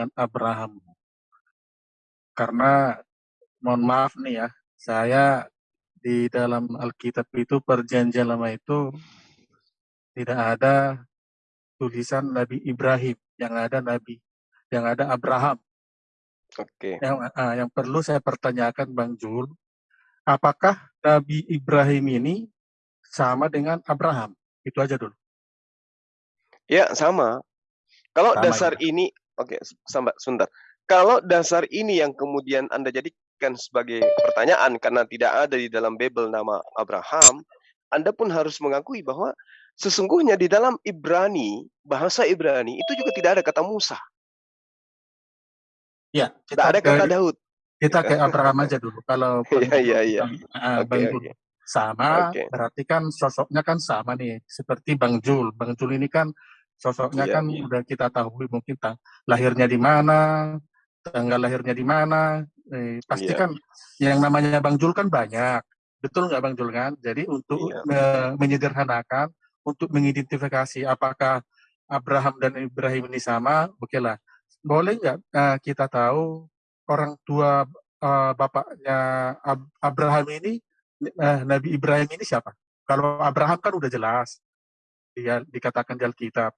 dengan Abraham. Karena mohon maaf nih ya, saya di dalam Alkitab itu perjanjian lama itu tidak ada tulisan Nabi Ibrahim, yang ada Nabi, yang ada Abraham. Oke. Yang, uh, yang perlu saya pertanyakan Bang Jul, apakah Nabi Ibrahim ini sama dengan Abraham? Itu aja dulu. Ya, sama. Kalau Sama dasar ya. ini, oke, sambat sebentar. Kalau dasar ini yang kemudian Anda jadikan sebagai pertanyaan karena tidak ada di dalam Bible nama Abraham, Anda pun harus mengakui bahwa sesungguhnya di dalam Ibrani, bahasa Ibrani itu juga tidak ada kata Musa. Ya, Tidak kita ada ke, kata Daud. kita ke Abraham aja dulu. Kalau Iya, iya, iya. ah, Bang. Jul sama, Oke. berarti kan sosoknya kan sama nih, seperti Bang Jul. Bang Jul ini kan sosoknya Iya, kan iya. udah kita tahu mungkin tang- lahirnya di mana, tanggal lahirnya di mana. Eh, pasti Iya. kan yang namanya Bang Jul kan banyak. Betul nggak Bang Jul kan? Jadi untuk Iya. me- menyederhanakan, untuk mengidentifikasi apakah Abraham dan Ibrahim ini sama, oke lah. Boleh nggak eh, kita tahu orang tua eh, bapaknya Ab- Abraham ini, eh, Nabi Ibrahim ini siapa? Kalau Abraham kan udah jelas, dia dikatakan di Alkitab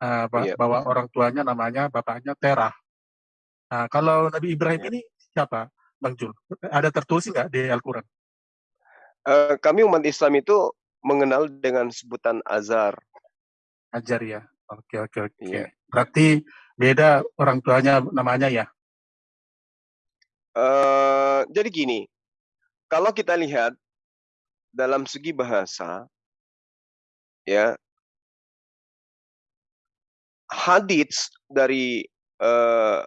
ba- Iya. bahwa orang tuanya namanya bapaknya Terah. Nah, kalau Nabi Ibrahim Iya. ini siapa, Bang Jul? Ada tertulis nggak di Al-Quran? Eh, kami umat Islam itu mengenal dengan sebutan Azar. Ajar ya. Oke oke oke. Iya. Berarti beda orang tuanya namanya ya. Eh, jadi gini, kalau kita lihat dalam segi bahasa, ya hadits dari eh,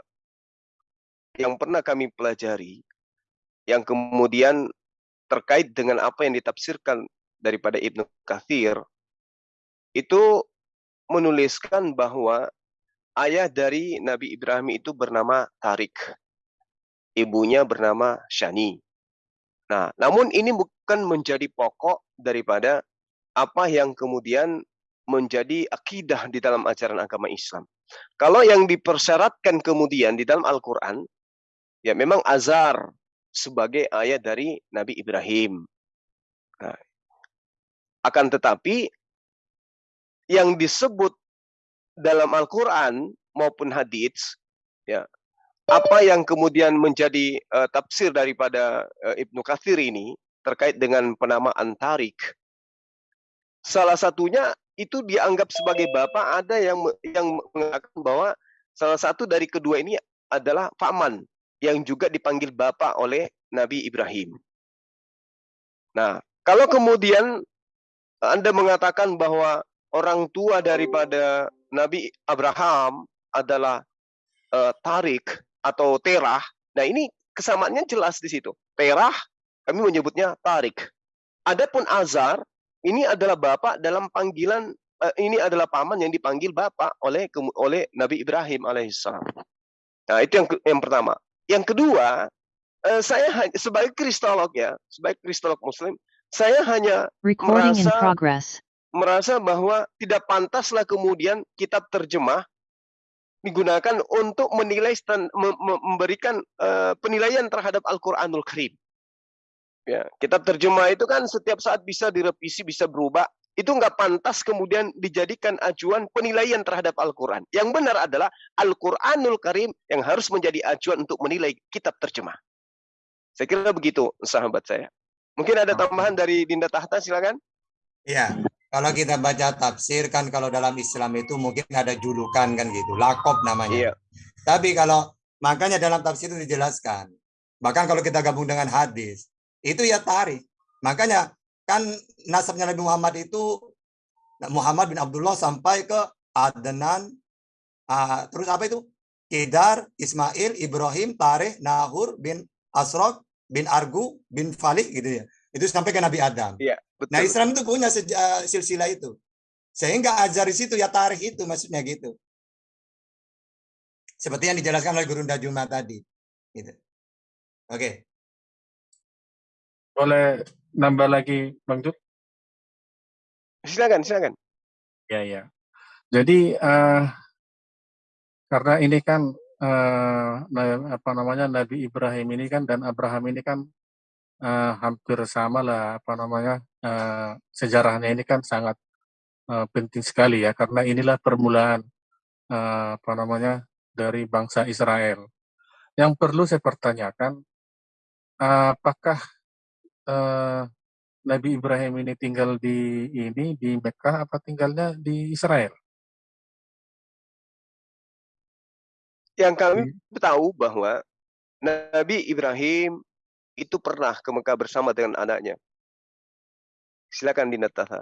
yang pernah kami pelajari, yang kemudian terkait dengan apa yang ditafsirkan daripada Ibnu Kathir, itu menuliskan bahwa ayah dari Nabi Ibrahim itu bernama Tarik. Ibunya bernama Shani. Nah, namun ini bukan menjadi pokok daripada apa yang kemudian menjadi akidah di dalam ajaran agama Islam. Kalau yang dipersyaratkan kemudian di dalam Al-Quran, ya memang Azar sebagai ayah dari Nabi Ibrahim. Nah, akan tetapi yang disebut dalam Al-Quran maupun hadits, ya apa yang kemudian menjadi uh, tafsir daripada uh, Ibnu Katsir ini terkait dengan penamaan Tarik. Salah satunya itu dianggap sebagai bapak, ada yang yang mengatakan bahwa salah satu dari kedua ini adalah Faman yang juga dipanggil bapak oleh Nabi Ibrahim. Nah, kalau kemudian Anda mengatakan bahwa orang tua daripada Nabi Abraham adalah uh, Tarik atau Terah. Nah, ini kesamaannya jelas di situ. Terah kami menyebutnya Tarik. Adapun Azar ini adalah bapak dalam panggilan uh, ini adalah paman yang dipanggil bapak oleh oleh Nabi Ibrahim alaihissalam. Nah, itu yang yang pertama. Yang kedua, uh, saya sebagai kristolog ya, sebagai kristolog muslim, saya hanya Recording merasa merasa bahwa tidak pantaslah kemudian kitab terjemah digunakan untuk menilai memberikan uh, penilaian terhadap Al-Qur'anul Karim. Ya, kitab terjemah itu kan setiap saat bisa direvisi, bisa berubah. Itu nggak pantas kemudian dijadikan acuan penilaian terhadap Al-Quran. Yang benar adalah Al-Quranul Karim yang harus menjadi acuan untuk menilai kitab terjemah. Saya kira begitu, sahabat saya. Mungkin ada tambahan dari Dinda Tahta, silakan. Iya, kalau kita baca tafsir kan kalau dalam Islam itu mungkin ada julukan kan gitu, lakop namanya. Iya. Tapi kalau makanya dalam tafsir itu dijelaskan. Bahkan kalau kita gabung dengan hadis, itu ya tarik. Makanya kan nasabnya Nabi Muhammad itu Muhammad bin Abdullah sampai ke Adnan, uh, terus apa itu? Kedar, Ismail, Ibrahim, Tareh, Nahur bin Asrok bin Argu bin Falik gitu ya. Itu sampai ke Nabi Adam. Iya, betul. Nah Islam itu punya seja, silsilah itu. Sehingga ajar di situ ya tarikh itu maksudnya gitu. Seperti yang dijelaskan oleh Guru Juma tadi. Gitu. Oke. Boleh nambah lagi Bang Jut? Silakan, silakan. Ya, ya. Jadi uh, karena ini kan na- apa namanya Nabi Ibrahim ini kan dan Abraham ini kan eh, hampir sama lah apa namanya eh, sejarahnya ini kan sangat eh, penting sekali ya karena inilah permulaan eh, apa namanya dari bangsa Israel. Yang perlu saya pertanyakan, apakah eh, Nabi Ibrahim ini tinggal di ini di Mekah apa tinggalnya di Israel? Yang kami Di- tahu bahwa Nabi Ibrahim itu pernah ke Mekah bersama dengan anaknya. Silakan Dinataha.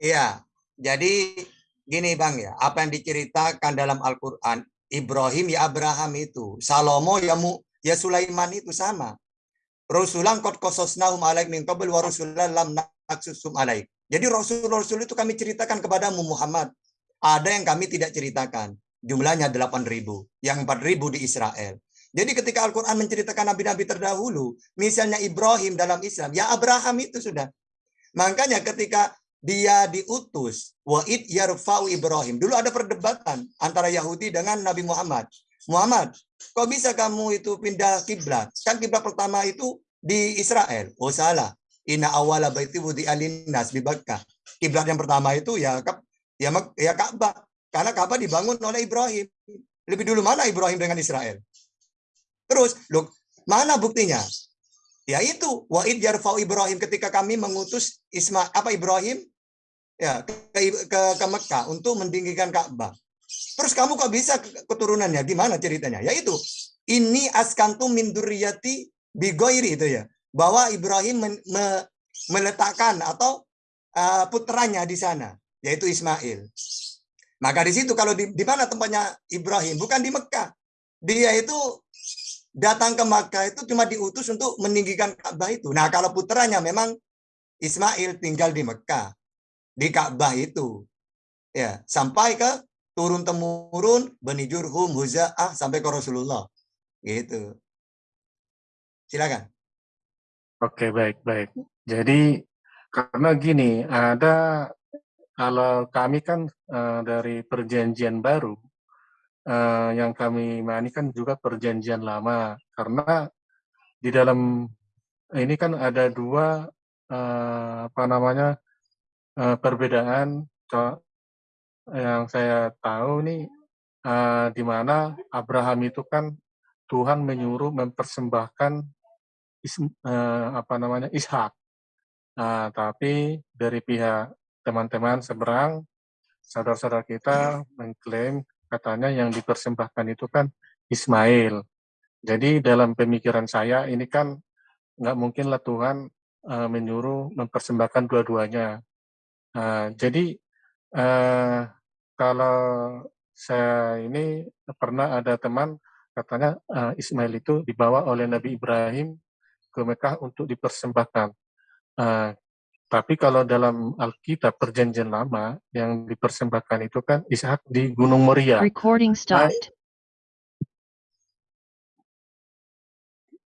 Iya, jadi gini Bang ya, apa yang diceritakan dalam Al-Qur'an, Ibrahim ya Abraham itu, Salomo ya Mu, ya Sulaiman itu sama. Rasulan qad qasasnahum alaik min qabl wa lam naqsusum alaik. Jadi rasul-rasul itu kami ceritakan kepadamu Muhammad. Ada yang kami tidak ceritakan. Jumlahnya 8.000, yang 4.000 di Israel. Jadi ketika Al-Quran menceritakan nabi-nabi terdahulu, misalnya Ibrahim dalam Islam, ya Abraham itu sudah. Makanya ketika dia diutus, wa'id yarfa'u Ibrahim. Dulu ada perdebatan antara Yahudi dengan Nabi Muhammad. Muhammad, kok bisa kamu itu pindah kiblat? Kan kiblat pertama itu di Israel. Oh salah. Inna awala baiti wudi alinnas di Bakkah. Kiblat yang pertama itu ya ya, ya Ka'bah. Karena Ka'bah dibangun oleh Ibrahim. Lebih dulu mana Ibrahim dengan Israel? Terus, loh, mana buktinya? Ya itu, wa'id yarfa'u Ibrahim ketika kami mengutus Isma apa Ibrahim ya ke, ke, ke Mekah untuk mendinggikan Ka'bah. Terus kamu kok bisa ke- keturunannya? Gimana ceritanya? Yaitu ini askantu min durriyati bigoiri itu ya. Bahwa Ibrahim men- me- meletakkan atau uh, putranya di sana, yaitu Ismail. Maka di situ kalau di, di mana tempatnya Ibrahim? Bukan di Mekah. Dia itu datang ke Makkah itu cuma diutus untuk meninggikan Ka'bah itu. Nah, kalau putranya memang Ismail tinggal di Mekah, di Ka'bah itu. Ya, sampai ke turun temurun Bani Jurhum, Huza'ah sampai ke Rasulullah. Gitu. Silakan. Oke, baik, baik. Jadi karena gini, ada kalau kami kan eh, dari perjanjian baru, eh, yang kami imani kan juga perjanjian lama, karena di dalam ini kan ada dua eh, apa namanya perbedaan. Yang saya tahu nih, eh, di mana Abraham itu kan Tuhan menyuruh mempersembahkan is- eh, apa namanya Ishak. Nah, tapi dari pihak teman-teman seberang, saudara-saudara kita mengklaim katanya yang dipersembahkan itu kan Ismail. Jadi dalam pemikiran saya ini kan nggak mungkinlah Tuhan eh, menyuruh mempersembahkan dua-duanya. Nah, jadi eh, kalau saya ini pernah ada teman katanya eh, Ismail itu dibawa oleh Nabi Ibrahim ke Mekah untuk dipersembahkan. Eh, tapi kalau dalam Alkitab Perjanjian Lama yang dipersembahkan itu kan Ishak di Gunung Moria. Recording stopped.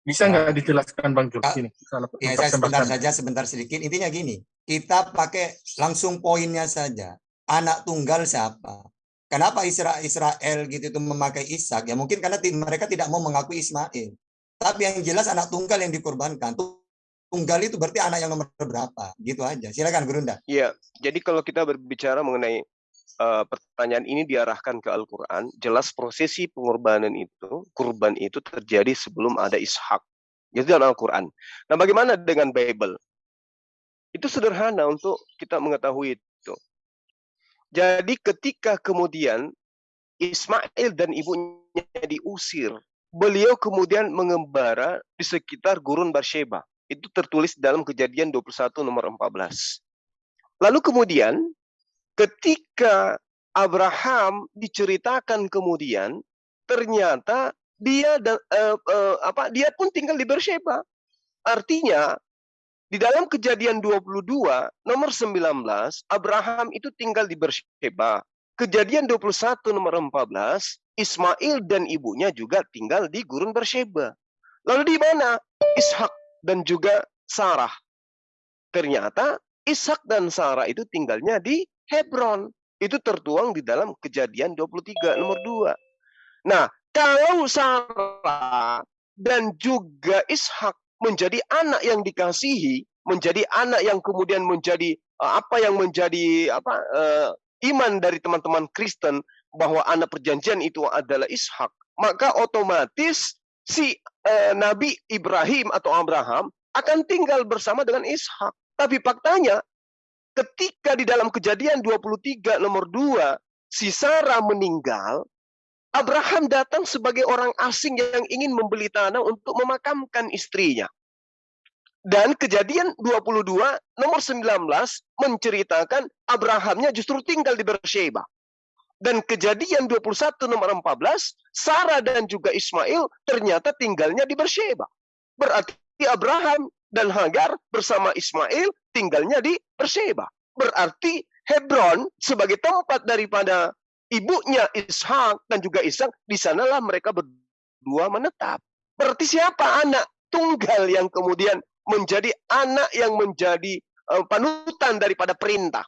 Bisa nggak dijelaskan Bang Jul? Ya, saya sebentar saja, sebentar sedikit. Intinya gini, kita pakai langsung poinnya saja. Anak tunggal siapa? Kenapa Isra Israel gitu itu memakai Ishak? Ya mungkin karena mereka tidak mau mengakui Ismail. Tapi yang jelas anak tunggal yang dikorbankan. Tunggal itu berarti anak yang nomor berapa? Gitu aja. Silakan Gurunda. Iya, jadi kalau kita berbicara mengenai eh, pertanyaan ini diarahkan ke Al-Quran, jelas prosesi pengorbanan itu, kurban itu terjadi sebelum ada Ishak. Itu dalam Al-Quran. Nah, bagaimana dengan Bible? Itu sederhana untuk kita mengetahui. Jadi ketika kemudian Ismail dan ibunya diusir, beliau kemudian mengembara di sekitar gurun Barsheba. Itu tertulis dalam kejadian 21 nomor 14. Lalu kemudian ketika Abraham diceritakan kemudian ternyata dia dan eh, eh, apa dia pun tinggal di Beersheba. Artinya di dalam kejadian 22 nomor 19 Abraham itu tinggal di Beersheba. Kejadian 21 nomor 14 Ismail dan ibunya juga tinggal di gurun Beersheba. Lalu di mana Ishak dan juga Sarah? Ternyata Ishak dan Sarah itu tinggalnya di Hebron. itu tertuang di dalam kejadian 23 nomor 2. Nah, kalau Sarah dan juga Ishak menjadi anak yang dikasihi, menjadi anak yang kemudian menjadi uh, apa yang menjadi apa uh, iman dari teman-teman Kristen bahwa anak perjanjian itu adalah Ishak, maka otomatis si uh, Nabi Ibrahim atau Abraham akan tinggal bersama dengan Ishak. Tapi faktanya ketika di dalam kejadian 23 nomor 2 si Sarah meninggal, Abraham datang sebagai orang asing yang ingin membeli tanah untuk memakamkan istrinya. Dan kejadian 22 nomor 19 menceritakan Abrahamnya justru tinggal di Beersheba. Dan kejadian 21 nomor 14, Sarah dan juga Ismail ternyata tinggalnya di Beersheba. Berarti Abraham dan Hagar bersama Ismail tinggalnya di Beersheba. Berarti Hebron sebagai tempat daripada ibunya Ishak dan juga Ishak, di sanalah mereka berdua menetap. Berarti siapa anak tunggal yang kemudian menjadi anak yang menjadi uh, panutan daripada perintah.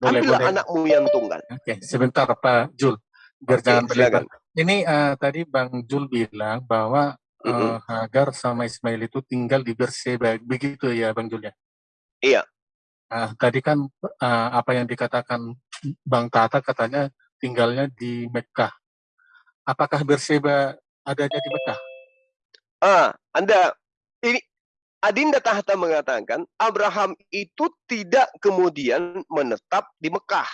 Boleh, Ambillah boleh. anakmu yang tunggal. Oke, sebentar Pak Jul, biar Oke, jangan. Ini uh, tadi Bang Jul bilang bahwa uh, mm -hmm. Hagar sama Ismail itu tinggal di Berseba, begitu ya Bang Jul ya? Iya. Uh, tadi kan uh, apa yang dikatakan Bang Tata katanya tinggalnya di Mekah. Apakah Berseba adanya di Mekah? Ah, Anda ini Adinda Tahta mengatakan Abraham itu tidak kemudian menetap di Mekah.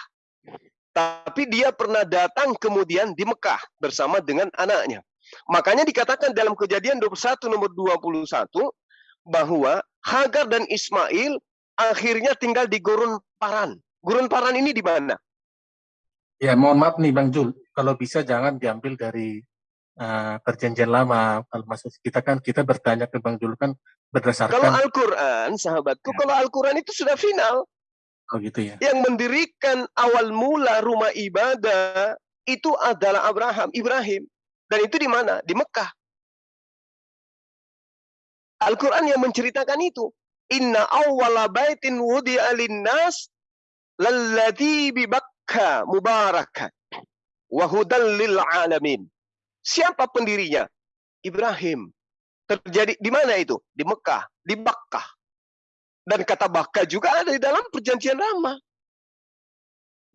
Tapi dia pernah datang kemudian di Mekah bersama dengan anaknya. Makanya dikatakan dalam kejadian 21 nomor 21 bahwa Hagar dan Ismail akhirnya tinggal di Gurun Paran. Gurun Paran ini di mana? Ya, mohon maaf nih Bang Jul, kalau bisa jangan diambil dari uh, perjanjian lama. Kalau maksud kita kan kita bertanya ke Bang Jul kan berdasarkan Kalau Al-Qur'an, sahabatku, ya. kalau Al-Qur'an itu sudah final. Oh gitu ya. Yang mendirikan awal mula rumah ibadah itu adalah Abraham, Ibrahim. Dan itu di mana? Di Mekah. Al-Quran yang menceritakan itu. Inna awwala baitin wudi'a linnas lalladhi bi Bakka mubarakat wa lil alamin. Siapa pendirinya? Ibrahim. Terjadi di mana itu? Di Mekah, di Bakkah. Dan kata Bakkah juga ada di dalam perjanjian lama.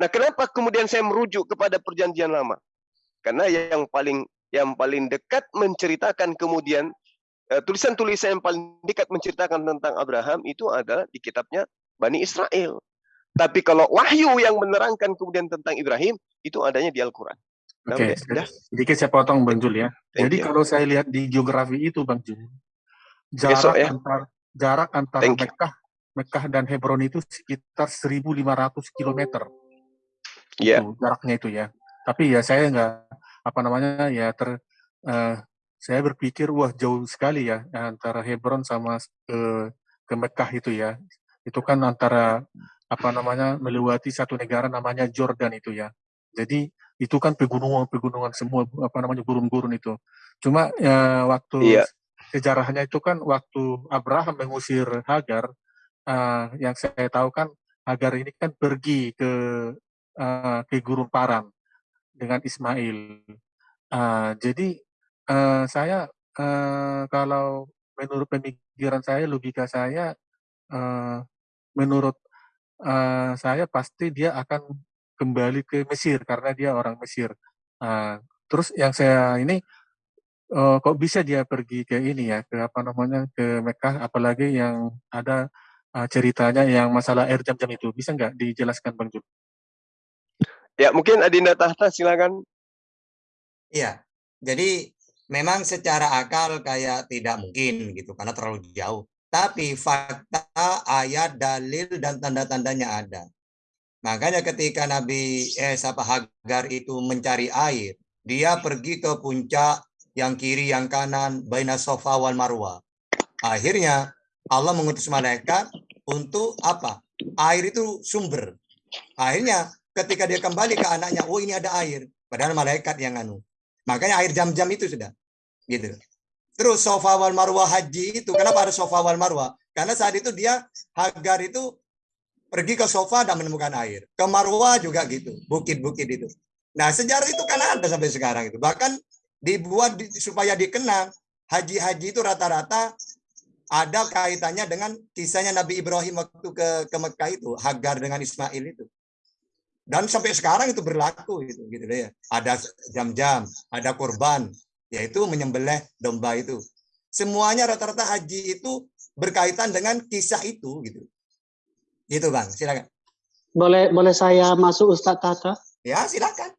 Nah, kenapa kemudian saya merujuk kepada perjanjian lama? Karena yang paling yang paling dekat menceritakan kemudian eh, tulisan-tulisan yang paling dekat menceritakan tentang Abraham itu ada di kitabnya Bani Israel. Tapi kalau wahyu yang menerangkan kemudian tentang Ibrahim itu adanya di Al-Quran. Oke, okay. sedikit saya potong Bang Jul ya. Thank Jadi you. kalau saya lihat di geografi itu Bang Jul, jarak Besok, ya. antar jarak antara Mekah, Mekah dan Hebron itu sekitar 1.500 km. Iya. Yeah. jaraknya itu ya. Tapi ya saya nggak apa namanya ya ter uh, saya berpikir wah jauh sekali ya antara Hebron sama ke ke Mekah itu ya. Itu kan antara apa namanya melewati satu negara namanya Jordan itu ya. Jadi itu kan pegunungan-pegunungan semua apa namanya gurun-gurun itu. Cuma ya, waktu iya. sejarahnya itu kan waktu Abraham mengusir Hagar, uh, yang saya tahu kan Hagar ini kan pergi ke uh, ke gurun Paran dengan Ismail. Uh, jadi uh, saya uh, kalau menurut pemikiran saya, logika saya, uh, menurut uh, saya pasti dia akan kembali ke Mesir karena dia orang Mesir. Uh, terus yang saya ini uh, kok bisa dia pergi ke ini ya ke apa namanya ke Mekah apalagi yang ada uh, ceritanya yang masalah air jam-jam itu bisa nggak dijelaskan Bang Jul? Ya mungkin Adinda Tahta silakan. Iya, jadi memang secara akal kayak tidak mungkin gitu karena terlalu jauh. Tapi fakta, ayat, dalil dan tanda-tandanya ada. Makanya ketika Nabi eh siapa Hagar itu mencari air, dia pergi ke puncak yang kiri yang kanan baina Sofa wal Marwa. Akhirnya Allah mengutus malaikat untuk apa? Air itu sumber. Akhirnya ketika dia kembali ke anaknya, oh ini ada air. Padahal malaikat yang anu. Makanya air jam-jam itu sudah. Gitu. Terus Sofa wal Marwa haji itu, kenapa ada Sofa wal Marwa? Karena saat itu dia Hagar itu pergi ke sofa dan menemukan air. Ke Marwah juga gitu, bukit-bukit itu. Nah, sejarah itu kan ada sampai sekarang itu. Bahkan dibuat di, supaya dikenang haji-haji itu rata-rata ada kaitannya dengan kisahnya Nabi Ibrahim waktu ke ke Mekah itu, Hagar dengan Ismail itu. Dan sampai sekarang itu berlaku gitu gitu ya. Ada jam-jam, ada korban, yaitu menyembelih domba itu. Semuanya rata-rata haji itu berkaitan dengan kisah itu gitu. Gitu Bang, silakan. Boleh boleh saya masuk Ustadz Tata? Ya, silakan.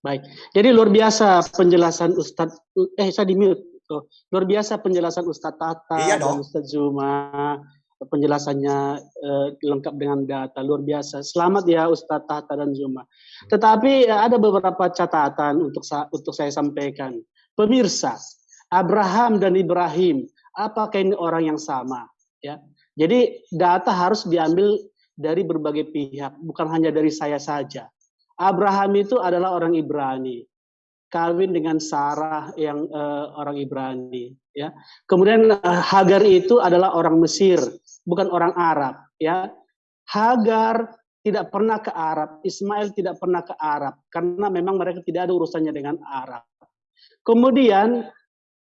Baik. Jadi luar biasa penjelasan Ustadz eh saya di mute. Oh, luar biasa penjelasan Ustadz Tata Iya dan dong. Ustadz Zuma penjelasannya eh, lengkap dengan data luar biasa. Selamat ya Ustadz Tata dan Zuma. Tetapi eh, ada beberapa catatan untuk sa untuk saya sampaikan. Pemirsa, Abraham dan Ibrahim, apakah ini orang yang sama? Ya. Jadi data harus diambil dari berbagai pihak, bukan hanya dari saya saja. Abraham itu adalah orang Ibrani, kawin dengan Sarah yang uh, orang Ibrani, ya. Kemudian uh, Hagar itu adalah orang Mesir, bukan orang Arab, ya. Hagar tidak pernah ke Arab, Ismail tidak pernah ke Arab karena memang mereka tidak ada urusannya dengan Arab. Kemudian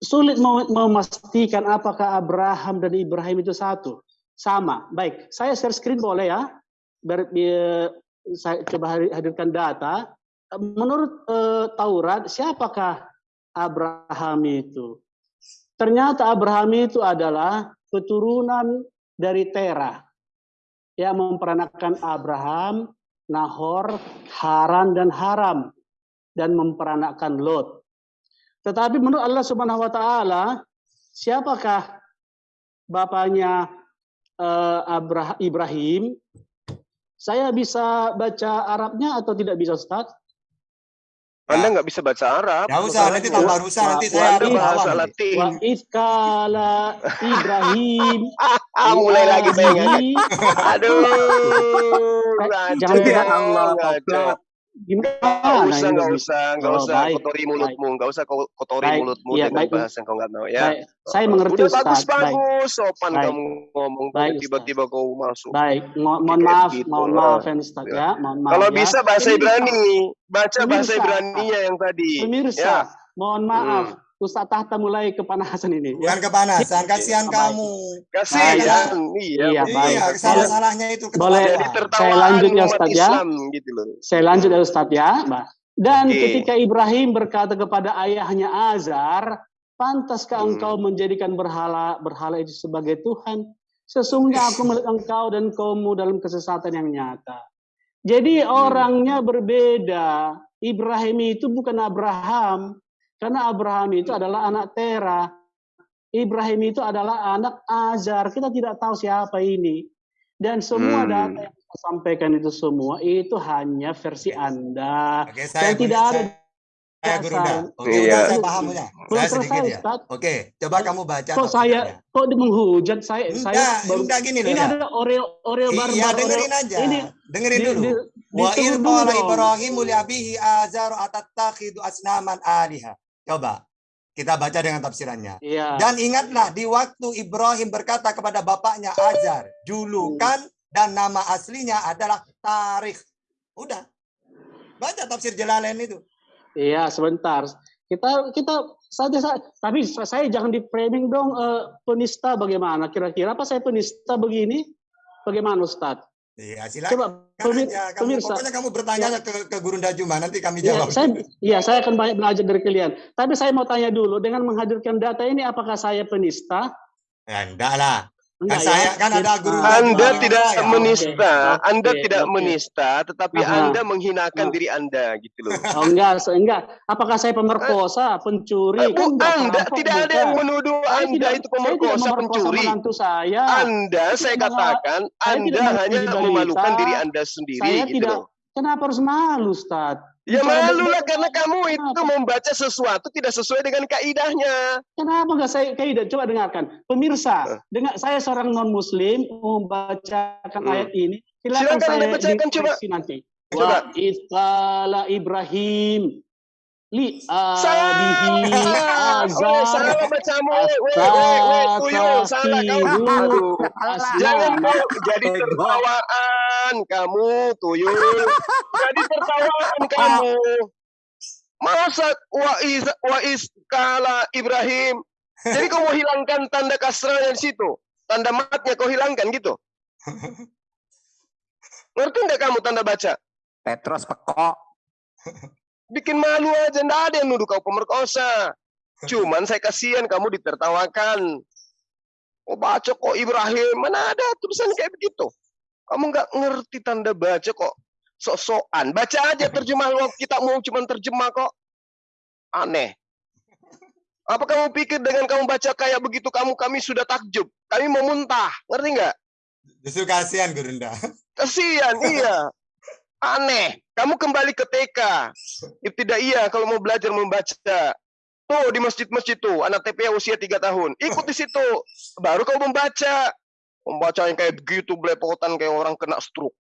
sulit memastikan apakah Abraham dan Ibrahim itu satu. Sama. Baik, saya share screen boleh ya? Ber, saya coba hadirkan data. Menurut uh, Taurat, siapakah Abraham itu? Ternyata Abraham itu adalah keturunan dari Terah yang memperanakan Abraham, Nahor, Haran dan Haram dan memperanakan Lot. Tetapi menurut Allah Subhanahu wa taala, siapakah bapaknya uh, Abraham Ibrahim? Saya bisa baca Arabnya atau tidak bisa, Ustaz? Anda nggak bisa baca Arab. Ya usah, nanti tambah rusak, nanti saya Anda bahasa. Latin. Wa iskala Ibrahim Ah, mulai lagi saya. Aduh, Jangan Allah. Gimana Nggak usah, nggak bisa? usah, nggak Oh, usah baik, kotori mulutmu, nggak usah ko- kotori Baik, mulutmu iya, dengan baik. bahasa yang kau nggak tahu ya. Baik, saya mengerti Udah Ustaz. bagus Baik, bagus, sopan Baik. kamu ngomong, tiba-tiba kau masuk. baik. Mo- mohon Kayak maaf, gitu. mohon maaf ya Ustaz ya. Mohon maaf Kalau ya. bisa bahasa Ibrani, baca bahasa Pemirsa. Ibrani yang tadi. Pemirsa, Ya. mohon maaf. Ustaz Tahta mulai kepanasan ini. Bukan kepanasan, kasihan Baik. kamu. Kasihan, Iya, iya. baik. Iya, salah-salahnya itu Boleh. Ketawa. tertawaan Saya lanjut ya, Ustaz, ya. Islam gitu loh. Saya lanjut ya Ustaz ya. Mbak. Dan Oke. ketika Ibrahim berkata kepada ayahnya Azar, pantaskah Hmm. engkau menjadikan berhala berhala itu sebagai Tuhan? Sesungguhnya aku melihat engkau dan kaummu dalam kesesatan yang nyata. Jadi Hmm. orangnya berbeda. Ibrahim itu bukan Abraham, karena Abraham itu adalah anak Terah. Ibrahim itu adalah anak Azar. Kita tidak tahu siapa ini. Dan semua Hmm. data yang saya sampaikan itu semua itu hanya versi Anda. Oke, saya Dan tidak ada saya guru dah. Oke, Iya. saya paham ya. belum Saya sedikit selesai ya. Ustaz. Oke, coba kamu baca. Kok saya kok di menghujat saya saya Enggak, baru enggak gini loh ini ya. ada Oreo Oreo barbar. Iya, Oreo- dengerin aja. Ini dengerin di- dulu. di- Wa ditunggu il dulu qala. Ibrahim li abihi azar atattakhidu asnaman aliha. Coba kita baca dengan tafsirannya. Iya. Dan ingatlah di waktu Ibrahim berkata kepada bapaknya Azar, julukan dan nama aslinya adalah Tarikh. Udah. Baca tafsir Jalalain itu. Iya, sebentar. Kita kita saja sa- tapi saya jangan di framing dong eh, penista bagaimana kira-kira apa saya penista begini? Bagaimana Ustaz? Iya, silakan Coba pemir- aja. Kamu, pemirsa. pokoknya kamu bertanya aja ke, ke Guru Dajuma, nanti kami Iya, jawab. saya iya saya akan banyak belajar dari kalian. Tapi saya mau tanya dulu dengan menghadirkan data ini apakah saya penista? Ya, enggak lah. Kan Enggak saya ya? kan ada guru Ah, Anda tidak saya. menista, Oke, Anda oke, tidak oke. menista, tetapi Aha. Anda menghinakan diri Anda gitu loh. Oh enggak, so- enggak. Apakah saya pemerkosa, Eh, pencuri? Bu, Kan enggak, Anda perampok tidak ada yang menuduh Saya Anda tidak- itu saya pemerkosa, pencuri. saya. Anda, saya mengha- katakan, saya Anda hanya memalukan diri Anda sendiri Saya gitu tidak. loh. Kenapa harus malu, Ustaz? Ya malu lah karena kamu itu Kenapa? membaca sesuatu tidak sesuai dengan kaidahnya. Kenapa nggak saya kaidah? Coba dengarkan. Eh. Pemirsa, dengar saya seorang non muslim membacakan Hmm. ayat ini. Silakan, Silakan saya Anda bacakan, coba. nanti. Coba. Wa Ibrahim li adihi bacamu. Salah kamu. Aduh. Jangan kau jadi tertawaan kamu, tuyul. Jadi tertawaan kamu. Masa wa is wa is kala Ibrahim. Jadi kau mau hilangkan tanda kasrahnya di situ. Tanda matnya kau hilangkan gitu. Ngerti enggak kamu tanda baca? Petros pekok. Bikin malu aja, ndak ada yang nuduh kau pemerkosa. Cuman saya kasihan kamu ditertawakan. Oh baca kok Ibrahim, mana ada tulisan kayak begitu. Kamu nggak ngerti tanda baca kok. Sok-sokan, baca aja terjemah lo kita mau cuman terjemah kok. Aneh. Apa kamu pikir dengan kamu baca kayak begitu kamu kami sudah takjub, kami mau muntah, ngerti nggak? Justru kasihan Gurunda. Kasihan, iya. Aneh. Kamu kembali ke TK. Ibtidaiyah kalau mau belajar membaca. Tuh di masjid-masjid tuh, anak TPA usia 3 tahun. Ikut di situ. Baru kau membaca. Membaca yang kayak begitu, belepotan kayak orang kena stroke.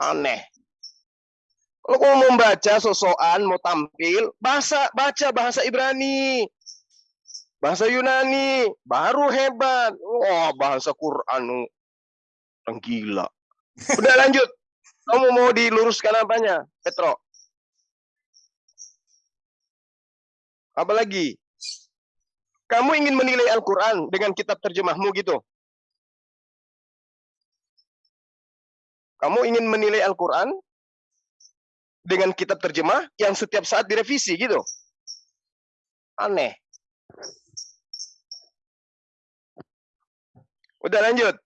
Aneh. Kalau kau mau membaca sosokan, mau tampil, bahasa baca bahasa Ibrani. Bahasa Yunani, baru hebat. Wah, bahasa Quran. Orang gila. Udah lanjut. Kamu mau diluruskan apanya, Petro? Apa lagi? Kamu ingin menilai Al-Quran dengan kitab terjemahmu gitu? Kamu ingin menilai Al-Quran dengan kitab terjemah yang setiap saat direvisi gitu? Aneh. Udah lanjut.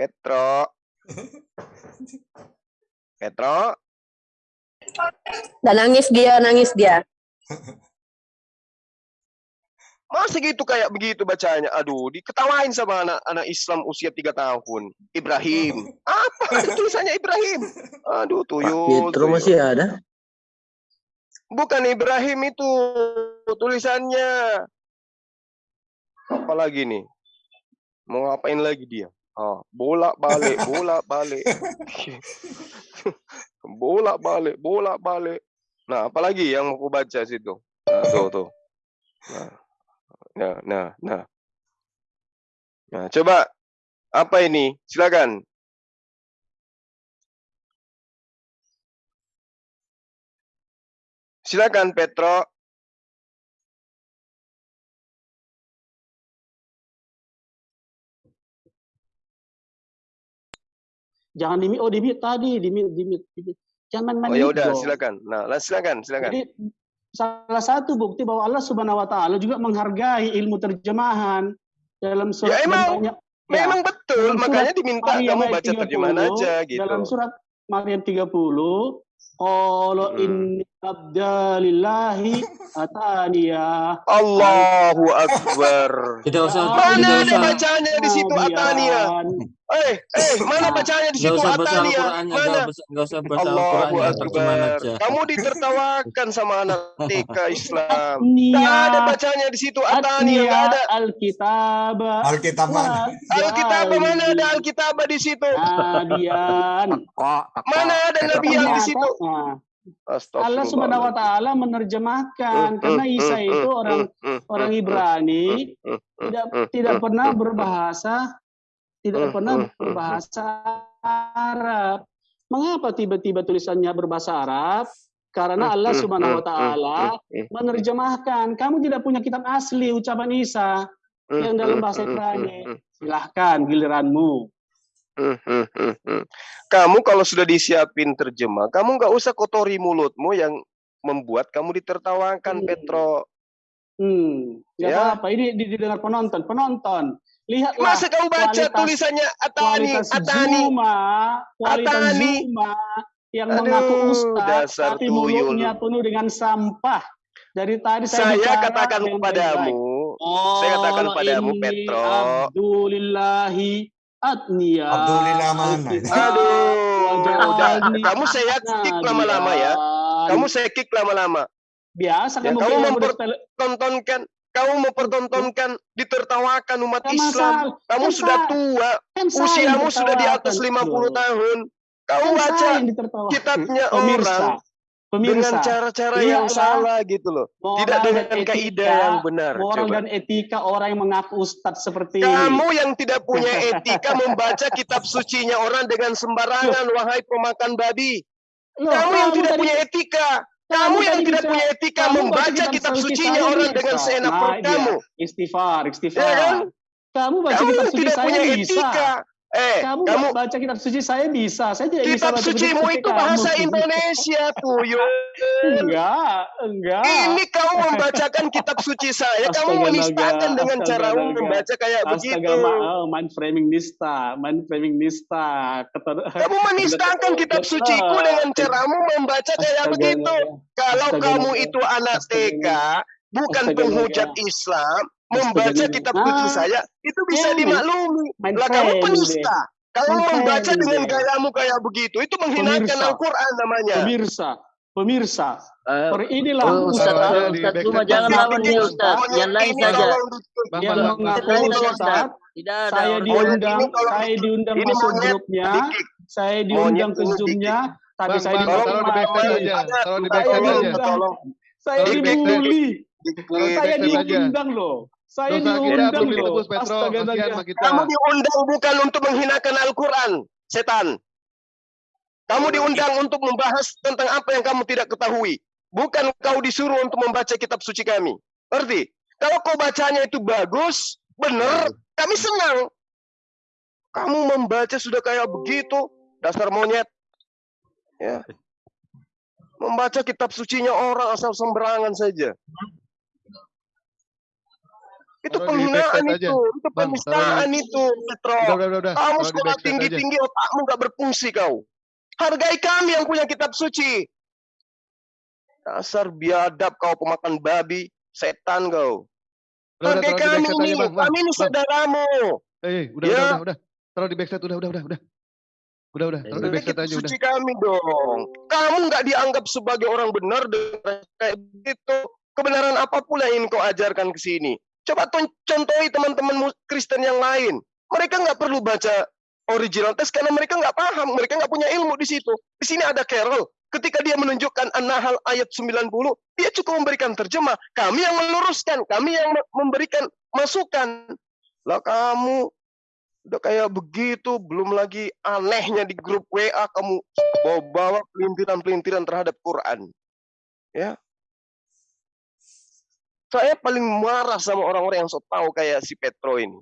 Petro. Petro. Dan nangis dia, nangis dia. Masa gitu kayak begitu bacanya? Aduh, diketawain sama anak-anak Islam usia tiga tahun. Ibrahim. Apa tulisannya Ibrahim? Aduh, tuyul. Tuyul. masih ada? Bukan Ibrahim itu tulisannya. Apa lagi nih? Mau ngapain lagi dia? Ah, bolak balik, bolak balik. bolak balik, bolak balik. Nah, apalagi yang aku baca situ? Nah, tuh, tuh. Nah, nah, nah, nah. Nah, coba apa ini? Silakan. Silakan Petro. Jangan di oh di mute tadi, di mute, di mute, di mute. Jangan main Oh ya udah, silakan. Nah, silakan, silakan. Jadi salah satu bukti bahwa Allah Subhanahu wa taala juga menghargai ilmu terjemahan dalam surat Ya, emang. banyak ya, Memang betul, dalam surat makanya diminta Maryam kamu baca terjemahan 30, aja gitu. Dalam surat Maryam 30 Qala Mm. Abdalillahi ataniya Allahu Akbar. Tidak usah, Mana tidak Mana ada usah, bacanya di situ Atania? Eh, eh, mana bacanya di situ usah baca Atania? Al-Qurannya, Mana? nggak usah, baca Allahu Akbar. aja. Kamu ditertawakan sama anak TK Islam. Nggak ada bacanya di situ Atania, nggak ada. Alkitab Alkitab mana? Alkitab mana ada Alkitab di situ? Adian. Mana ada Nabi yang di situ? Allah Subhanahu wa taala menerjemahkan karena Isa itu orang orang Ibrani tidak tidak pernah berbahasa tidak pernah berbahasa Arab. Mengapa tiba-tiba tulisannya berbahasa Arab? Karena Allah Subhanahu wa taala menerjemahkan. Kamu tidak punya kitab asli ucapan Isa yang dalam bahasa Ibrani. Silahkan giliranmu. Kamu kalau sudah disiapin terjemah, kamu nggak usah kotori mulutmu yang membuat kamu ditertawakan, Hmm. Petro. Hmm, nggak Ya. apa-apa. Ini didengar penonton. Penonton, lihatlah Masa kamu baca kualitas- tulisannya Atani, kualitas Atani? Zuma, kualitas Atani. Zuma yang Aduh, mengaku ustaz, dasar tapi mulutnya penuh dengan sampah. Dari tadi saya, Saya bicara katakan kepadamu, baik-baik. saya katakan Qala padamu, inni Petro. Abdulillahi atniya. Abdulillah mana? Aduh, udah. Kamu saya kick lama-lama ya. nabiyan. Kamu saya kick lama-lama. biasa Ya, kamu kamu bilang memper- udah- Tontonkan, kamu mempertontonkan, ditertawakan umat Kan Islam. Kamu kan sudah tua, kan usiamu sudah di atas ditertawakan, 50 bro. tahun. Kau Kan baca kitabnya Pemirsa, orang pemirsa. dengan cara-cara Lihatlah yang salah gitu loh. moral Tidak dengan etika- kaidah yang benar. Moral Coba. dan etika orang yang mengaku ustadz seperti Kamu ini. yang tidak punya etika membaca kitab sucinya orang dengan sembarangan, wahai pemakan babi. Loh, Kamu yang tidak tadi- punya etika. kamu Kamu yang tidak bisa- punya etika kamu baca membaca kitab kitab suci sucinya orang bisa. dengan seenak Nah, perut dia. kamu. Istighfar, istighfar. Ya kan? Kamu baca Kamu kitab yang suci tidak saya punya bisa. etika. Eh, Kamu, kamu baca kitab suci saya bisa. Saya tidak bisa kitab baca sucimu kitab suci itu kamu. bahasa Indonesia tuh. Enggak, enggak. Ini kamu membacakan kitab suci saya, kamu Astaga menistakan naga, dengan astaga caramu naga. membaca kayak Astaga, begitu. maaf, mind framing nista, mind framing nista. Keter- Kamu menistakan kitab suciku dengan caramu membaca kayak Astaga, begitu. naga. Kalau Astaga, kamu naga. itu anak Astaga, TK, bukan Astaga, penghujat naga. Islam, Astaga, membaca kitab suci Ah, saya, itu bisa iya, dimaklumi. Main Lah kamu penista. Kamu Main membaca dengan gayamu kayak begitu, itu menghinakan. Al-Quran namanya. Pemirsa, pemirsa, Eh, per inilah oh, Ustaz, Ustaz Ustaz, Ustaz jangan lawan dia. Ustaz, yang lain saja. tolong di- Bang, yang bang, bang, mengaku saja Ustaz. Tidak ada Saya diundang, saya di- diundang monyet grupnya, saya diundang ke zoomnya, tapi saya bang, Tolong, di backstage dibully. aja. Taruh di Minta backstage Saya tolong, diundang, saya di backstage. dibully, saya diundang loh, saya Dosa kita diundang belum loh. Petro. Astaga kita. Kamu diundang bukan untuk menghinakan Al-Quran, setan. Kamu diundang untuk membahas tentang apa yang kamu tidak ketahui. Bukan kau disuruh untuk membaca kitab suci kami. Ngerti? Kalau kau bacanya itu bagus, benar, kami senang. Kamu membaca sudah kayak begitu, dasar monyet. Ya. Membaca kitab sucinya orang asal sembarangan saja. Itu Taruh penghinaan aja. itu, itu Bang, penistaan itu, Petro. Udah, udah, udah, udah. Kamu sekolah tinggi-tinggi, otakmu nggak berfungsi kau. Hargai kami yang punya kitab suci. Dasar biadab kau pemakan babi, setan kau. Udah, udah, Hargai kami ini, aja, Bang. Bang, kami ini saudaramu. Eh, udah, Ya. udah, udah, udah. Taruh di backstage, udah, udah, udah, udah. Udah, udah, taruh di kitab aja, udah. suci kami dong. Kamu nggak dianggap sebagai orang benar dengan kayak begitu. Kebenaran apa pula yang kau ajarkan ke sini? Coba contohi teman-teman Kristen yang lain. Mereka nggak perlu baca original text karena mereka nggak paham, mereka nggak punya ilmu di situ. Di sini ada Carol. Ketika dia menunjukkan An-Nahl ayat 90, dia cukup memberikan terjemah. Kami yang meluruskan, kami yang me- memberikan masukan. Lah kamu udah kayak begitu, belum lagi anehnya di grup WA kamu bawa-bawa pelintiran-pelintiran terhadap Quran. Ya. Saya paling marah sama orang-orang yang sok tahu kayak si Petro ini.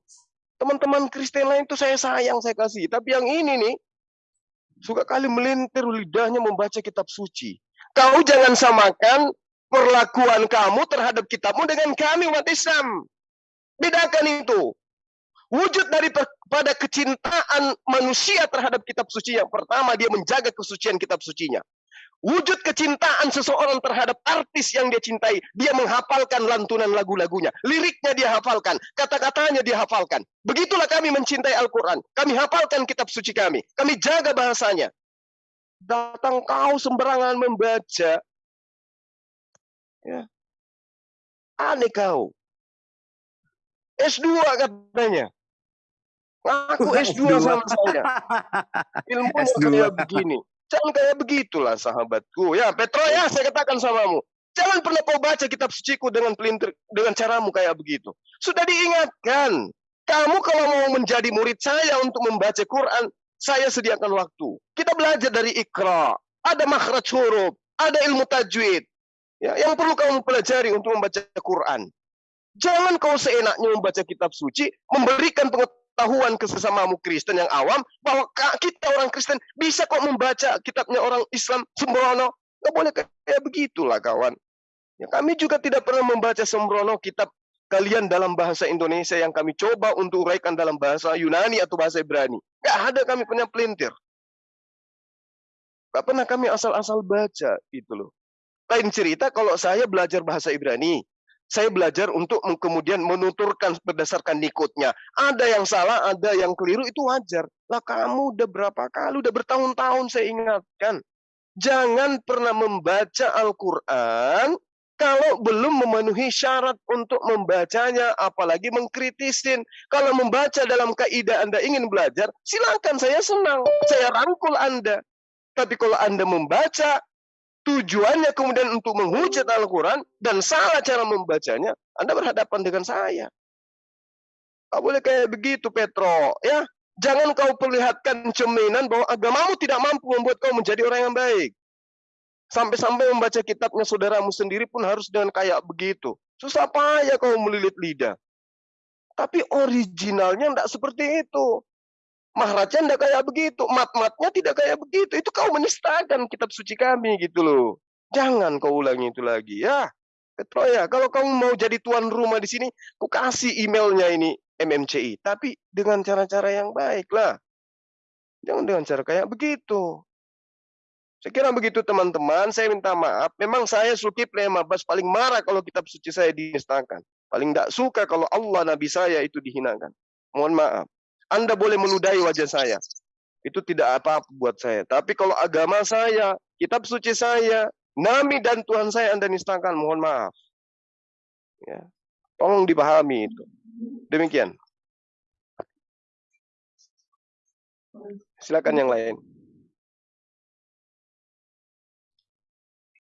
Teman-teman Kristen lain itu saya sayang, saya kasih. Tapi yang ini nih, suka kali melintir lidahnya membaca kitab suci. Kau jangan samakan perlakuan kamu terhadap kitabmu dengan kami umat Islam. Bedakan itu. Wujud daripada kecintaan manusia terhadap kitab suci yang pertama dia menjaga kesucian kitab sucinya. Wujud kecintaan seseorang terhadap artis yang dia cintai, dia menghafalkan lantunan lagu-lagunya, liriknya dia hafalkan, kata-katanya dia hafalkan. Begitulah kami mencintai Al-Quran. Kami hafalkan kitab suci kami, kami jaga bahasanya. Datang kau sembarangan membaca, ya. Aneh kau. S2 katanya. Ngaku S2 sama saya. Ilmunya S2. kayak begini. Jangan kayak begitulah sahabatku. Ya, Petro ya, saya katakan samamu. Jangan pernah kau baca kitab suciku dengan pelintir dengan caramu kayak begitu. Sudah diingatkan. Kamu kalau mau menjadi murid saya untuk membaca Quran, saya sediakan waktu. Kita belajar dari Iqra, ada makhraj huruf, ada ilmu tajwid. Ya, yang perlu kamu pelajari untuk membaca Quran. Jangan kau seenaknya membaca kitab suci, memberikan pengetahuan ke sesamamu Kristen yang awam bahwa kita orang Kristen bisa kok membaca kitabnya orang Islam sembrono. Nggak boleh kayak begitulah kawan. Ya, kami juga tidak pernah membaca sembrono kitab kalian dalam bahasa Indonesia yang kami coba untuk uraikan dalam bahasa Yunani atau bahasa Ibrani. Nggak ada kami punya pelintir. Nggak pernah kami asal-asal baca gitu loh. Lain cerita kalau saya belajar bahasa Ibrani, saya belajar untuk kemudian menuturkan berdasarkan nikutnya. Ada yang salah, ada yang keliru, itu wajar. Lah kamu udah berapa kali, udah bertahun-tahun saya ingatkan. Jangan pernah membaca Al-Quran kalau belum memenuhi syarat untuk membacanya, apalagi mengkritisin. Kalau membaca dalam kaidah Anda ingin belajar, silakan saya senang. Saya rangkul Anda. Tapi kalau Anda membaca, tujuannya kemudian untuk menghujat Al-Quran dan salah cara membacanya, Anda berhadapan dengan saya. Tak boleh kayak begitu, Petro. Ya, jangan kau perlihatkan cerminan bahwa agamamu tidak mampu membuat kau menjadi orang yang baik. Sampai-sampai membaca kitabnya saudaramu sendiri pun harus dengan kayak begitu. Susah payah kau melilit lidah. Tapi originalnya tidak seperti itu. Mahrajan tidak kayak begitu. Mat-matnya tidak kayak begitu. Itu kau menistakan kitab suci kami gitu loh. Jangan kau ulangi itu lagi ya. Petro ya, kalau kamu mau jadi tuan rumah di sini, ku kasih emailnya ini MMCI. Tapi dengan cara-cara yang baik lah. Jangan dengan cara kayak begitu. Saya kira begitu teman-teman, saya minta maaf. Memang saya Zulkifli Mabas paling marah kalau kitab suci saya dinistakan. Paling tidak suka kalau Allah Nabi saya itu dihinakan. Mohon maaf. Anda boleh meludahi wajah saya. Itu tidak apa-apa buat saya. Tapi kalau agama saya, kitab suci saya, Nabi dan Tuhan saya Anda nistakan, mohon maaf. Ya. Tolong dipahami itu. Demikian. Silakan yang lain.